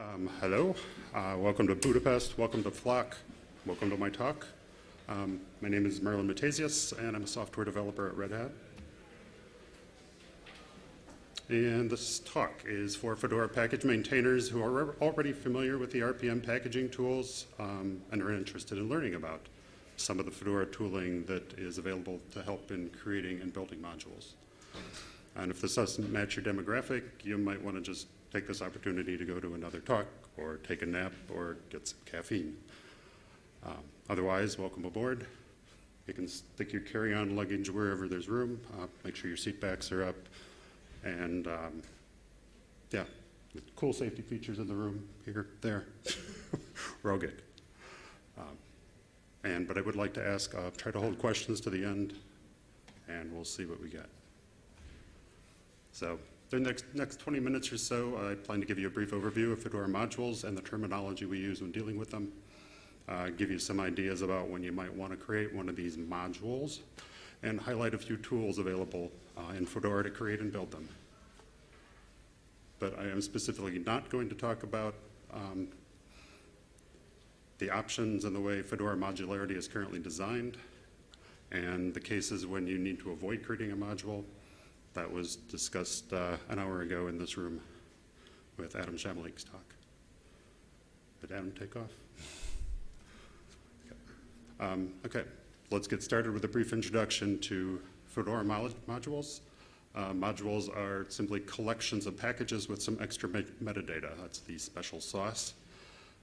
Um, hello, uh, welcome to Budapest, welcome to Flock, welcome to my talk. Um, my name is Merlin Mathesius, and I'm a software developer at Red Hat. And this talk is for Fedora package maintainers who are already familiar with the RPM packaging tools um, and are interested in learning about some of the Fedora tooling that is available to help in creating and building modules. And if this doesn't match your demographic, you might want to just take this opportunity to go to another talk or take a nap or get some caffeine. Um, otherwise, welcome aboard. You can stick your carry-on luggage wherever there's room. Uh, make sure your seat backs are up. And um, yeah, cool safety features in the room, here, there. We're. Um, and, but I would like to ask, uh, try to hold questions to the end, and we'll see what we get. So the next, next 20 minutes or so, I plan to give you a brief overview of Fedora modules and the terminology we use when dealing with them. Uh, give you some ideas about when you might want to create one of these modules, and highlight a few tools available uh, in Fedora to create and build them. But I am specifically not going to talk about um, the options and the way Fedora modularity is currently designed, and the cases when you need to avoid creating a module, that was discussed uh, an hour ago in this room with Adam Šamalík's talk. Did Adam take off? okay. Um, okay, let's get started with a brief introduction to Fedora mod modules. Uh, modules are simply collections of packages with some extra me metadata. That's the special sauce.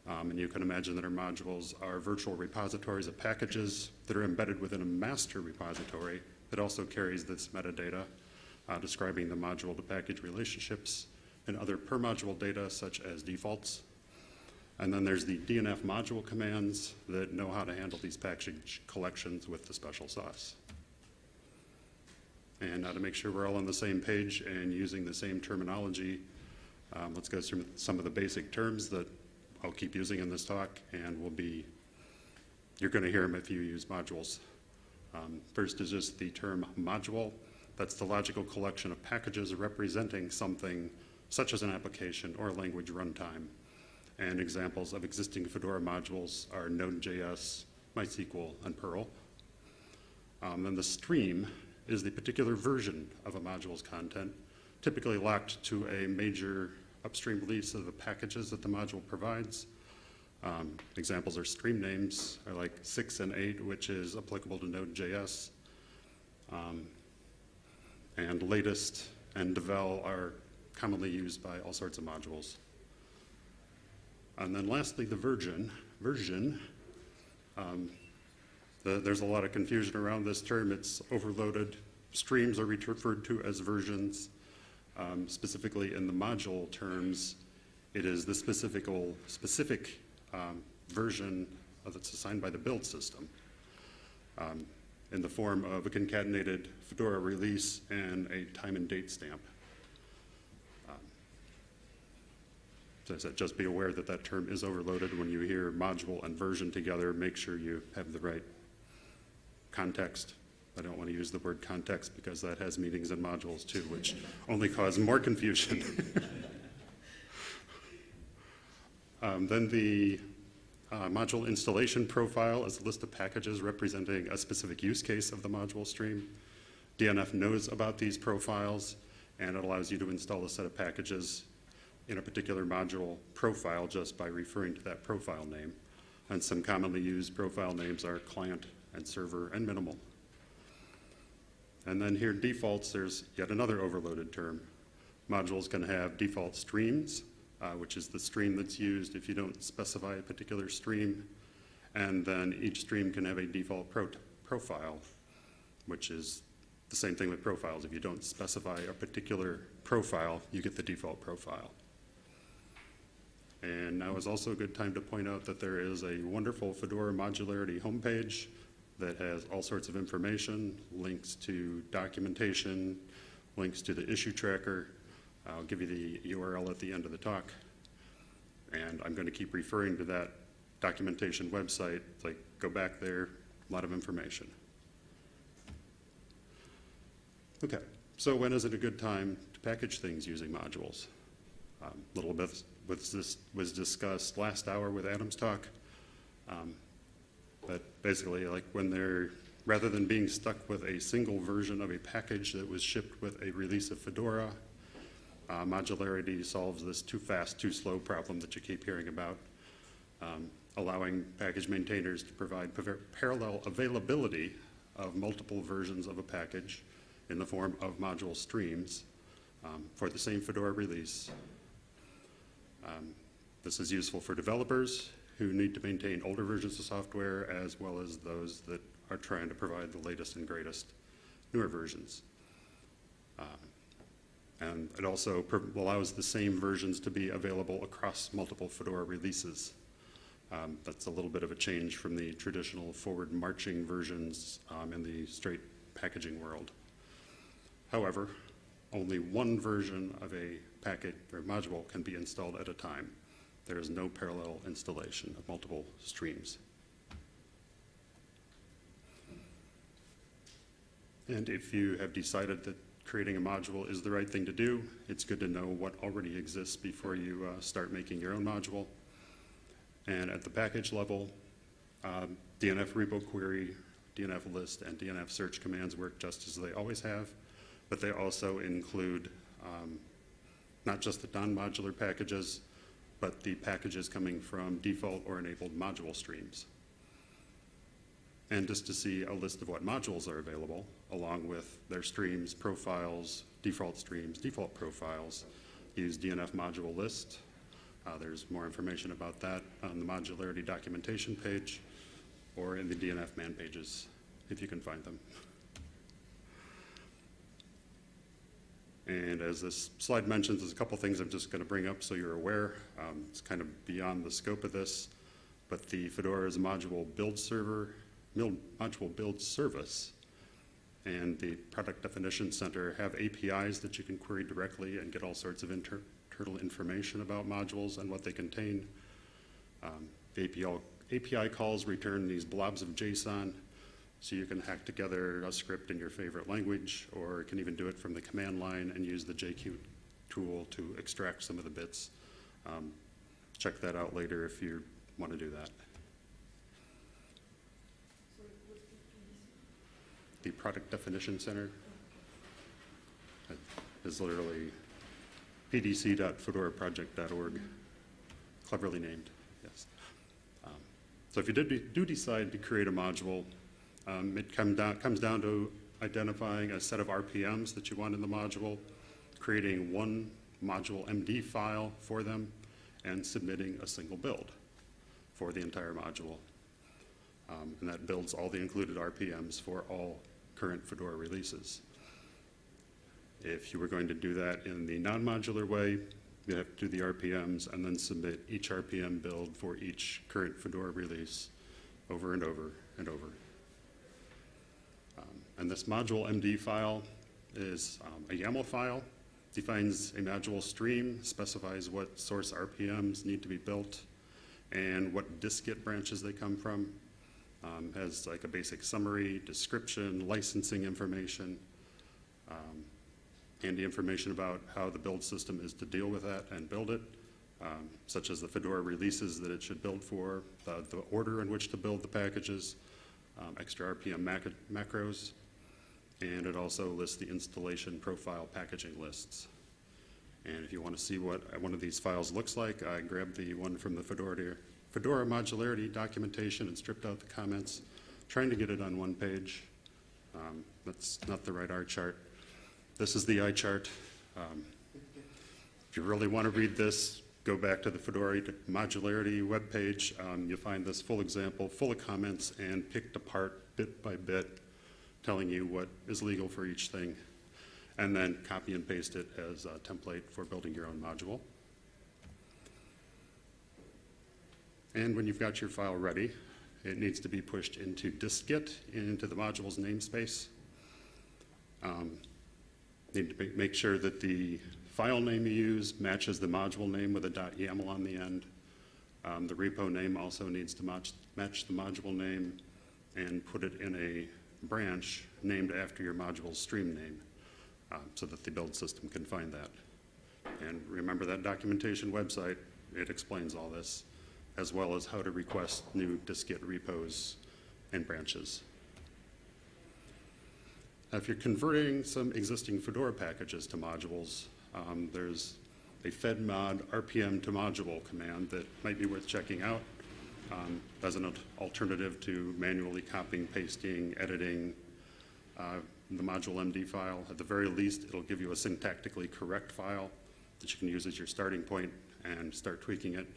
Um, and you can imagine that our modules are virtual repositories of packages that are embedded within a master repository that also carries this metadata uh, describing the module to package relationships and other per module data such as defaults. And then there's the DNF module commands that know how to handle these package collections with the special sauce. And now to make sure we're all on the same page and using the same terminology, um, let's go through some of the basic terms that I'll keep using in this talk and will be, you're going to hear them if you use modules. Um, first is just the term module. That's the logical collection of packages representing something such as an application or a language runtime. And examples of existing Fedora modules are Node.js, MySQL, and Perl. Um, and the stream is the particular version of a module's content, typically locked to a major upstream release of the packages that the module provides. Um, examples are stream names, are like 6 and 8, which is applicable to Node.js. Um, and latest and devel are commonly used by all sorts of modules. And then lastly, the version. Version, um, the, there's a lot of confusion around this term. It's overloaded. Streams are referred to as versions. Um, specifically in the module terms, it is the specific, specific um, version that's assigned by the build system. Um, in the form of a concatenated Fedora release and a time and date stamp. Um, so I said, just be aware that that term is overloaded. When you hear module and version together, make sure you have the right context. I don't want to use the word context because that has meanings in modules too, which only cause more confusion. um, then the uh, module installation profile is a list of packages representing a specific use case of the module stream. DNF knows about these profiles and it allows you to install a set of packages in a particular module profile just by referring to that profile name. And some commonly used profile names are client and server and minimal. And then here defaults, there's yet another overloaded term. Modules can have default streams, uh, which is the stream that's used if you don't specify a particular stream. And then each stream can have a default pro profile, which is the same thing with profiles. If you don't specify a particular profile, you get the default profile. And now is also a good time to point out that there is a wonderful Fedora modularity homepage that has all sorts of information, links to documentation, links to the issue tracker, I'll give you the URL at the end of the talk. And I'm going to keep referring to that documentation website. Like, go back there, a lot of information. Okay, so when is it a good time to package things using modules? Um, A little bit was this, was discussed last hour with Adam's talk. Um, But basically, like when they're, rather than being stuck with a single version of a package that was shipped with a release of Fedora, uh, modularity solves this too fast, too slow problem that you keep hearing about, um, allowing package maintainers to provide parallel availability of multiple versions of a package in the form of module streams um, for the same Fedora release. Um, This is useful for developers who need to maintain older versions of software as well as those that are trying to provide the latest and greatest newer versions. Um, And it also allows the same versions to be available across multiple Fedora releases. Um, That's a little bit of a change from the traditional forward marching versions um, in the straight packaging world. However, only one version of a packet or module can be installed at a time. There is no parallel installation of multiple streams. And if you have decided that creating a module is the right thing to do, it's good to know what already exists before you uh, start making your own module. And at the package level, um, DNF repo query, DNF list, and DNF search commands work just as they always have, but they also include um, not just the non-modular packages, but the packages coming from default or enabled module streams. And just to see a list of what modules are available, along with their streams, profiles, default streams, default profiles, use DNF module list. Uh, There's more information about that on the modularity documentation page or in the DNF man pages, if you can find them. And as this slide mentions, there's a couple things I'm just going to bring up so you're aware. Um, It's kind of beyond the scope of this, but the Fedora is a module build server, mil- module build service, and the Product Definition Center have APIs that you can query directly and get all sorts of inter- internal information about modules and what they contain. Um, API, API calls return these blobs of JSON, so you can hack together a script in your favorite language, or can even do it from the command line and use the JQ tool to extract some of the bits. Um, Check that out later if you want to do that. The Product Definition Center is literally pdc.fedoraproject.org, cleverly named, yes. Um, So if you did, do decide to create a module, um, it come down, comes down to identifying a set of RPMs that you want in the module, creating one module MD file for them, and submitting a single build for the entire module. Um, And that builds all the included RPMs for all current Fedora releases. If you were going to do that in the non-modular way, you have to do the RPMs and then submit each RPM build for each current Fedora release over and over and over. Um, And this module MD file is um, a YAML file, defines a module stream, specifies what source RPMs need to be built, and what dist-git branches they come from. Um, Has like a basic summary, description, licensing information, um, and the information about how the build system is to deal with that and build it, um, such as the Fedora releases that it should build for, the, the order in which to build the packages, um, extra RPM mac- macros, and it also lists the installation profile packaging lists. And if you want to see what one of these files looks like, I grabbed the one from the Fedora, Fedora modularity documentation and stripped out the comments, trying to get it on one page. Um, That's not the right R chart. This is the I chart. Um, If you really want to read this, go back to the Fedora modularity webpage. Um, You'll find this full example, full of comments and picked apart bit by bit, telling you what is legal for each thing, and then copy and paste it as a template for building your own module. And when you've got your file ready, it needs to be pushed into dist-git, into the module's namespace. Um, Need to make sure that the file name you use matches the module name with a .yaml on the end. Um, The repo name also needs to match, match the module name and put it in a branch named after your module's stream name, uh, so that the build system can find that. And remember that documentation website, it explains all this, as well as how to request new dist-git repos and branches. Now, If you're converting some existing Fedora packages to modules, um, there's a fedmod RPM to module command that might be worth checking out um, as an alternative to manually copying, pasting, editing uh, the module MD file. At the very least, it'll give you a syntactically correct file that you can use as your starting point and start tweaking it.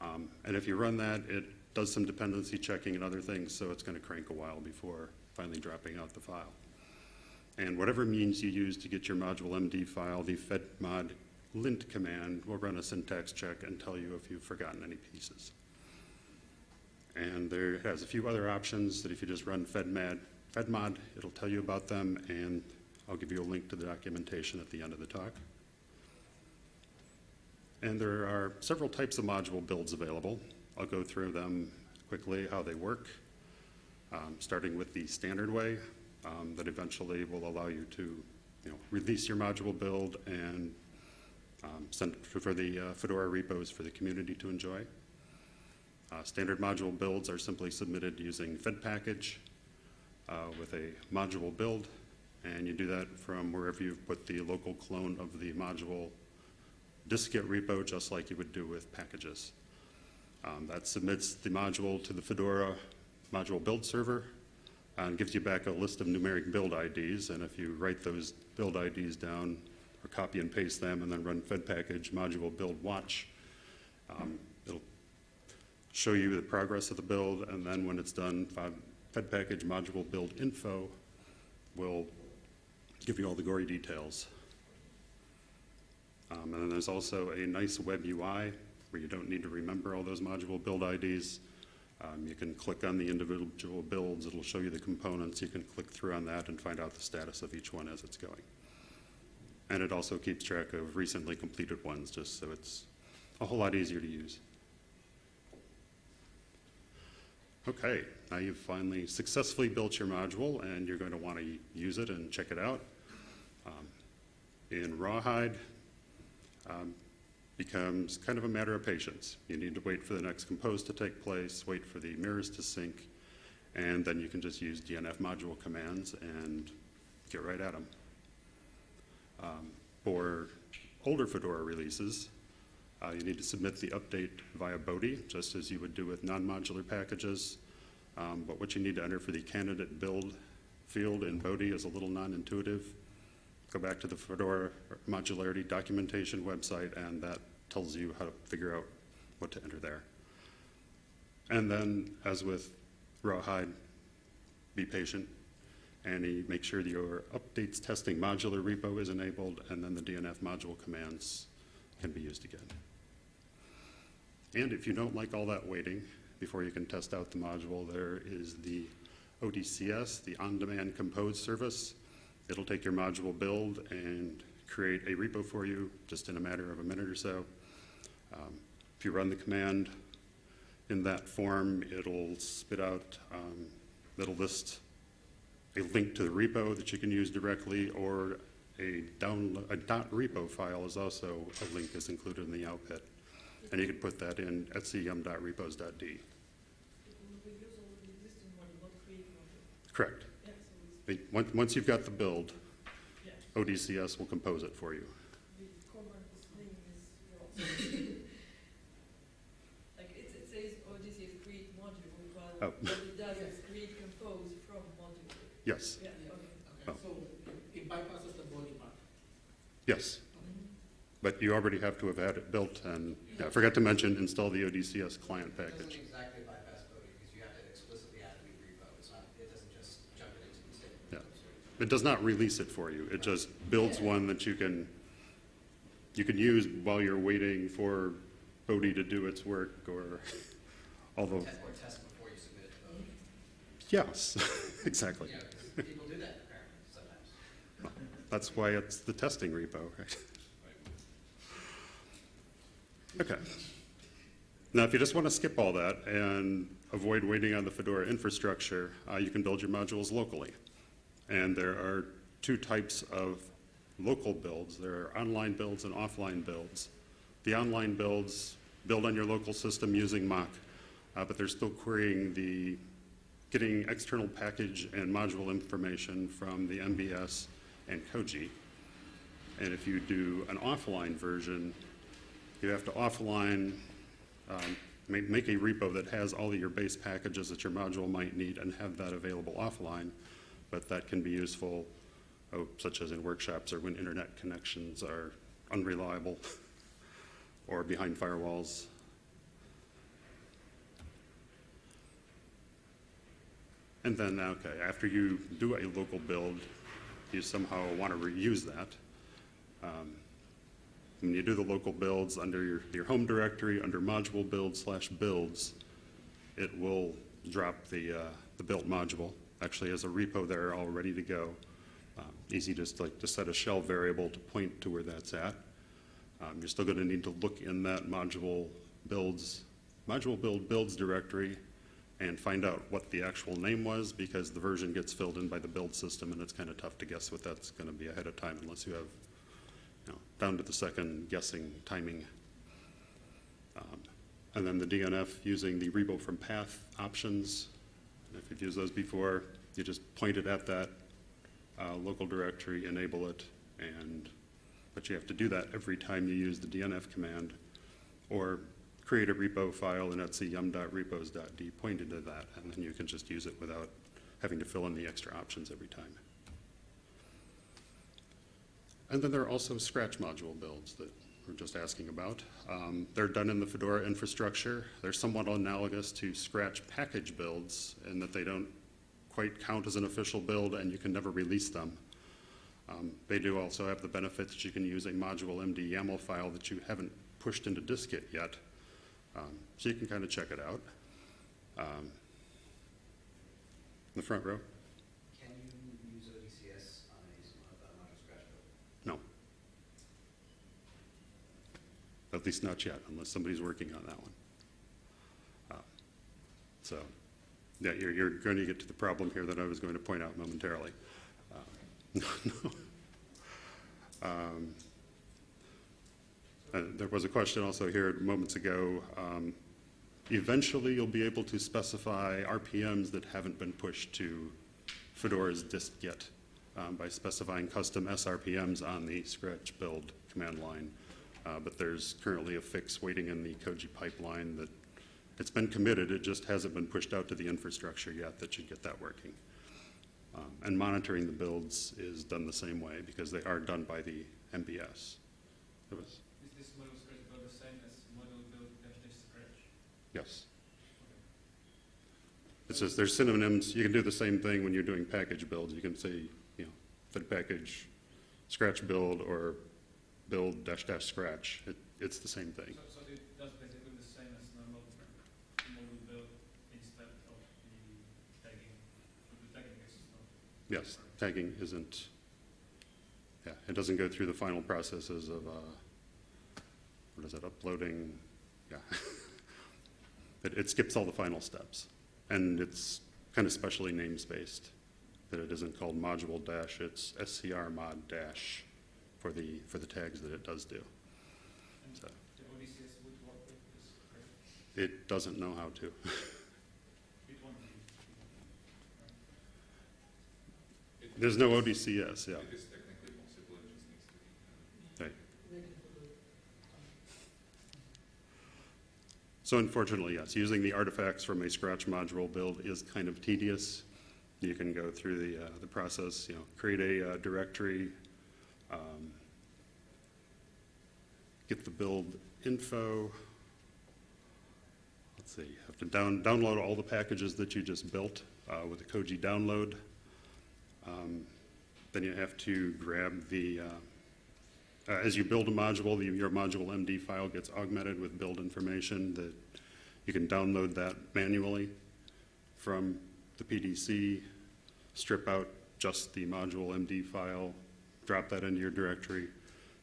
Um, And if you run that, it does some dependency checking and other things, so it's going to crank a while before finally dropping out the file. And whatever means you use to get your module MD file, the fedmod lint command will run a syntax check and tell you if you've forgotten any pieces. And there has a few other options that if you just run fedmod, fedmod, it'll tell you about them, and I'll give you a link to the documentation at the end of the talk. And there are several types of module builds available. I'll go through them quickly, how they work, um, starting with the standard way um, that eventually will allow you to, you know, release your module build and um, send for the uh, Fedora repos for the community to enjoy. Uh, Standard module builds are simply submitted using fedpkg uh, with a module build, and you do that from wherever you've put the local clone of the module dist-git repo, just like you would do with packages. Um, That submits the module to the Fedora module build server and gives you back a list of numeric build IDs, and if you write those build IDs down, or copy and paste them, and then run fedpkg module build watch, um, it'll show you the progress of the build, and then when it's done, Fed- fedpkg module build info will give you all the gory details. Um, And then there's also a nice web UI where you don't need to remember all those module build IDs. Um, You can click on the individual builds, it'll show you the components, you can click through on that and find out the status of each one as it's going. And it also keeps track of recently completed ones, just so it's a whole lot easier to use. Okay, now you've finally successfully built your module, and you're going to want to use it and check it out. Um, In Rawhide, um, becomes kind of a matter of patience. You need to wait for the next compose to take place, wait for the mirrors to sync, and then you can just use DNF module commands and get right at them. For older Fedora releases, uh, you need to submit the update via Bodhi, just as you would do with non-modular packages. Um, But what you need to enter for the candidate build field in Bodhi is a little non-intuitive. Go back to the Fedora modularity documentation website, and that tells you how to figure out what to enter there. And then, as with Rawhide, be patient, and make sure your updates testing modular repo is enabled, and then the DNF module commands can be used again. And if you don't like all that waiting before you can test out the module, there is the ODCS, the on-demand compose service. It'll take your module build and create a repo for you just in a matter of a minute or so. Um, If you run the command in that form, it'll spit out, um, it'll list a link to the repo that you can use directly, or a down, a .repo file is also, a link is included in the output. And you can put that in etc yum.repos.d. We use all the existing one, not create one. Correct. Yeah, so Once, once you've got the build, ODCS will compose it for you. the command is name is wrong. Like, it, it says ODCS create module, Oh. but what it does is create compose from module. Yes, Yeah, okay. Oh. Okay, so it bypasses the Bodhi part. yes. Mm-hmm. But you already have to have had it built, and yeah, I forgot to mention, install the ODCS client It doesn't package. exactly bypass Bodhi, because you have to explicitly add a new repo. It's not, it doesn't just jump it into the standard Yeah. repo storage. It does not release it for you, it just builds one that you can, you can use while you're waiting for Bodhi to do its work, or, although, Te- Or test before you submit it to Bodhi. yes, exactly. Yeah, people do that apparently sometimes. That's why it's the testing repo, right? Okay. Now, if you just want to skip all that and avoid waiting on the Fedora infrastructure, uh, you can build your modules locally. And there are two types of local builds. There are online builds and offline builds. The online builds build on your local system using Mock, uh, but they're still querying the, getting external package and module information from the MBS and Koji. And if you do an offline version, you have to offline, um, make, make a repo that has all of your base packages that your module might need and have that available offline. But that can be useful, oh, such as in workshops or when internet connections are unreliable or behind firewalls. And then, okay, after you do a local build, you somehow want to reuse that. Um, When you do the local builds under your, your home directory, under module build slash builds, it will drop the, uh, the built module, actually as a repo there all ready to go. Um, Easy just like to set a shell variable to point to where that's at. Um, You're still going to need to look in that module builds, module build builds directory and find out what the actual name was because the version gets filled in by the build system and it's kind of tough to guess what that's going to be ahead of time unless you have, you know, down to the second guessing timing. Um, And then the DNF using the repo from path options. If you've used those before, you just point it at that uh, local directory, enable it, and, but you have to do that every time you use the DNF command, or create a repo file in etc yum.repos.d pointed to that, and then you can just use it without having to fill in the extra options every time. And then there are also Scratch module builds that we're just asking about. Um, they're done in the Fedora infrastructure. They're somewhat analogous to Scratch package builds in that they don't quite count as an official build and you can never release them. Um, they do also have the benefit that you can use a module MD YAML file that you haven't pushed into dist-git yet. Um, so you can kind of check it out. Um, in the front row. At least not yet, unless somebody's working on that one. Uh, So, yeah, you're, you're going to get to the problem here that I was going to point out momentarily. Uh. Um, uh, There was a question also here moments ago. um, Eventually, you'll be able to specify RPMs that haven't been pushed to Fedora's disk yet um, by specifying custom SRPMs on the Scratch build command line. Uh, But there's currently a fix waiting in the Koji pipeline that, it's been committed, it just hasn't been pushed out to the infrastructure yet that should get that working. Um, And monitoring the builds is done the same way because they are done by the MBS. It was, Is this model scratch build the same as model build dash scratch? yes. It's just, there's synonyms, you can do the same thing when you're doing package builds. You can say, you know, fedpkg, scratch build, or build dash dash scratch. It, it's the same thing. So, so it does basically the same as normal build instead of the tagging. The tagging is not. Yes, tagging isn't, yeah, it doesn't go through the final processes of, uh, what is it, uploading, yeah. It, it skips all the final steps, and it's kind of specially namespaced, that it isn't called module dash, it's SCR mod dash for the, for the tags that it does do. So it doesn't know how to. There's no ODCS, yeah. So unfortunately, yes, using the artifacts from a Scratch module build is kind of tedious. You can go through the, uh, the process, you know, create a uh, directory, um, get the build info. Let's see, you have to down, download all the packages that you just built uh, with the Koji download. Um, Then you have to grab the, uh, uh, As you build a module, the- your module MD file gets augmented with build information that you can download that manually from the PDC, strip out just the module MD file, drop that into your directory,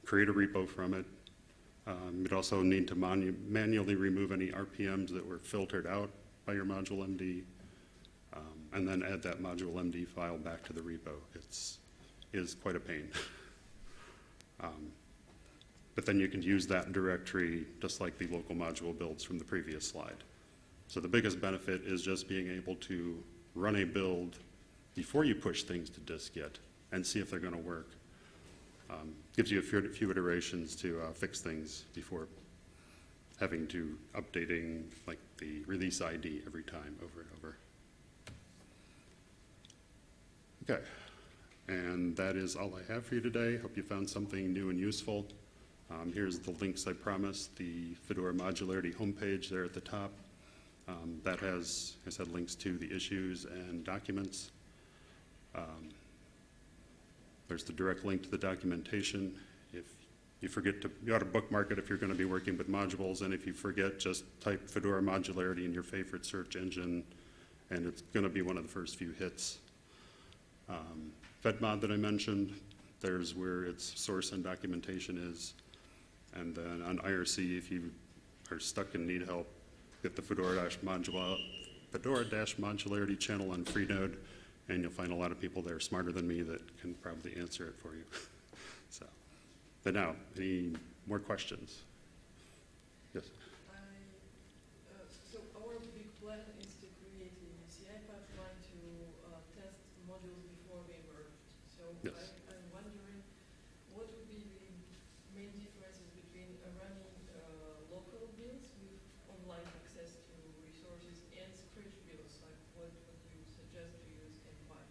create a repo from it. Um, You'd also need to manu- manually remove any RPMs that were filtered out by your module MD, um, and then add that module MD file back to the repo. It's, is quite a pain. Um, But then you can use that directory just like the local module builds from the previous slide. So the biggest benefit is just being able to run a build before you push things to dist-git and see if they're going to work. Um, Gives you a few few iterations to uh, fix things before having to updating like the release ID every time over and over. Okay, and that is all I have for you today. Hope you found something new and useful. Um, Here's the links I promised, the Fedora Modularity homepage there at the top. Um, That has, I said, links to the issues and documents. Um, There's the direct link to the documentation. If you forget to, you ought to bookmark it if you're going to be working with modules, and if you forget, just type Fedora Modularity in your favorite search engine, and it's going to be one of the first few hits. Um, FedMod that I mentioned, there's where its source and documentation is. And then on IRC, if you are stuck and need help, get the Fedora dash modula, Fedora channel on Freenode, and you'll find a lot of people there smarter than me that can probably answer it for you. So, but now, any more questions? Yes? I, uh, so our big plan is to create a CI pipeline to uh, test modules before we merge. So Yes. I, I'm wondering, what would be the main differences between uh, running uh, local builds with online access to resources and Scratch builds? Like what would you suggest to use and why?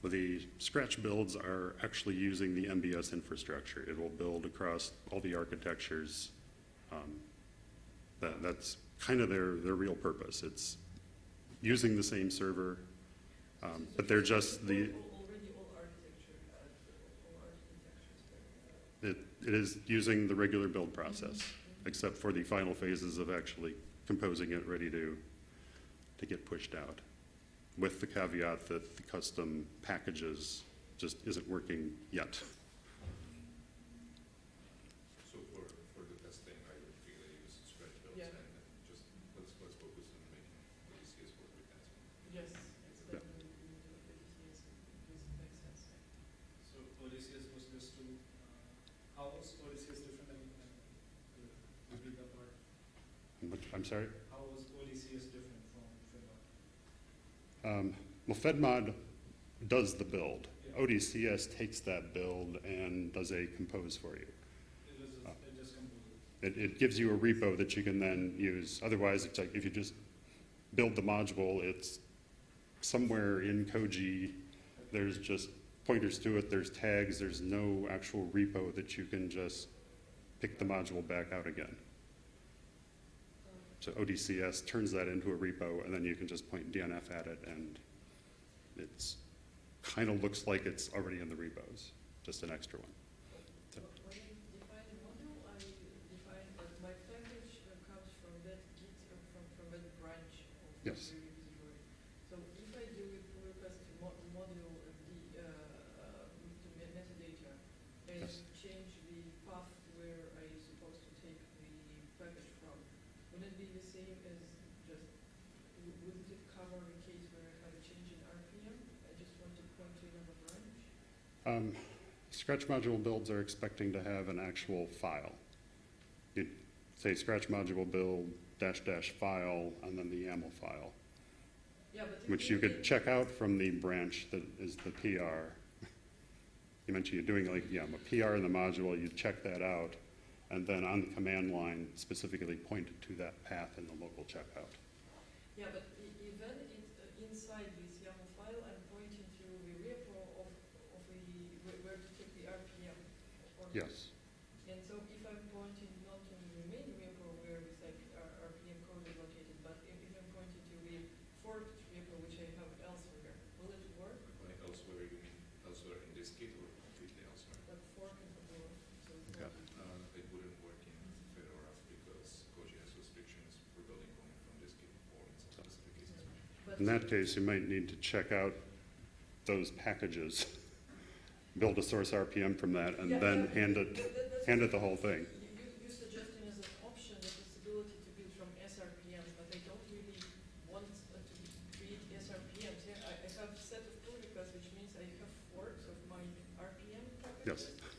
Well, the Scratch builds are actually using the MBS infrastructure. It will build across all the architectures. Um, That, that's kind of their, their real purpose. It's using the same server, um, but they're just the, Al- Already all architecture, uh, all architectures. there. it, it is using the regular build process, except for the final phases of actually composing it, ready to, to get pushed out. With the caveat that the custom packages just isn't working yet. So for, for the testing, I would really use scratch builds Yeah. and just, let's, let's focus on making the easiest work with that. Yes, it's better than doing the DCS, this makes sense. So Odysseus was just to, uh, how was Odysseus different than, than the, the bigger part? Which- I'm sorry? How was Odysseus different from Finbar? Um, Well, FedMod does the build. ODCS takes that build and does a compose for you. It, it gives you a repo that you can then use. Otherwise, it's like if you just build the module, it's somewhere in Koji. There's just pointers to it, there's tags, there's no actual repo that you can just pick the module back out again. So ODCS turns that into a repo, and then you can just point DNF at it, and it's, kind of looks like it's already in the repos, just an extra one. When I define a module, I define that my package uh, comes from that Git, uh, from, from that branch of the Yes. repository. So if I do a pull request to mo- module of the, uh, uh, to me- metadata and Yes. change the path where I supposed to take the package from, would it be the same as just, w- wouldn't it cover a case where I have a change in RPM? I just want to point to another branch? Um, Scratch module builds are expecting to have an actual file. You'd say scratch module build dash dash file and then the YAML file, Yeah, but. which you could check out from the branch that is the PR. You mentioned you're doing like, yeah, a PR in the module, you check that out, and then on the command line specifically point to that path in the local checkout. Yeah, but e- even it, uh, inside this YAML file, I'm pointing to the repo of, of the, where, where to take the RPM. or- Yes, And so if I'm pointing not to the main repo where this like R- RPM code is located, but if, if I'm pointing to the forked repo which I have elsewhere, will it work? When elsewhere, you mean elsewhere in dist-git or completely elsewhere? Like fork and Fedora, so it's Okay. not- Uh, it wouldn't work in Fedora because Koji has restrictions for building coming from dist-git or in some specific cases. But in that case, you might need to check out those packages, build a source RPM from that, and Yeah, then yeah, hand it, hand it the whole thing. You, you- you're suggesting as an option the possibility to build from SRPMs, but I don't really want uh, to create SRPMs. Yeah, I, I have set of pull requests, which means I have forks of my RPM packages. Yes.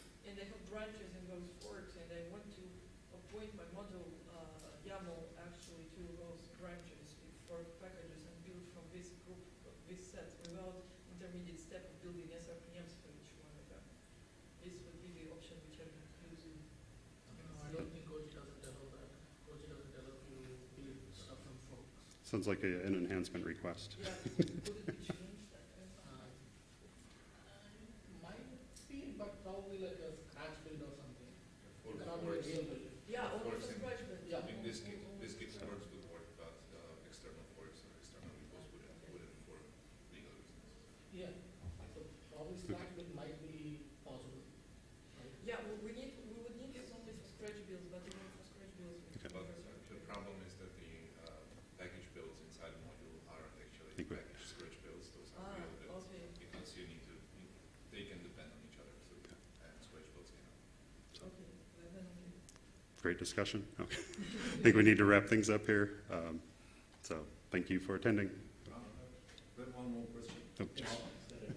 Sounds like a- an enhancement request. Yeah, could it be changed? that kind of- Uh, Might be, but probably like a scratch build or something. For, It cannot for, be a real build. Yeah, only for scratch, but. Yeah. in this case, this case scratch. works would work, but, uh, external force or external repos wouldn't, wouldn't for legal reasons. Yeah, so probably scratch build might be possible, right? Yeah, we, we need, we would need this only for scratch bills, but even for scratch bills, we Okay. can. But uh, the problem is that the, uh, package builds inside the module aren't actually Think we- package scratch builds, those are Ah, real builds. okay, Because you need to, you- they can depend on each other, so, and scratch builds cannot. okay, then, then, okay. Great discussion. Okay. I think we need to wrap things up here. Um, So thank you for attending. Then one more question. Oh,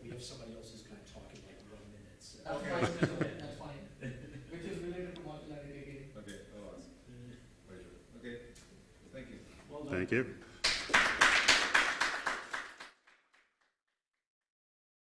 We have somebody else who's gonna talk in like one minute, so. That's fine, that's fine, which is related to modularity again. Okay, I'll. Pleasure. Okay, thank you. Well. Thank you.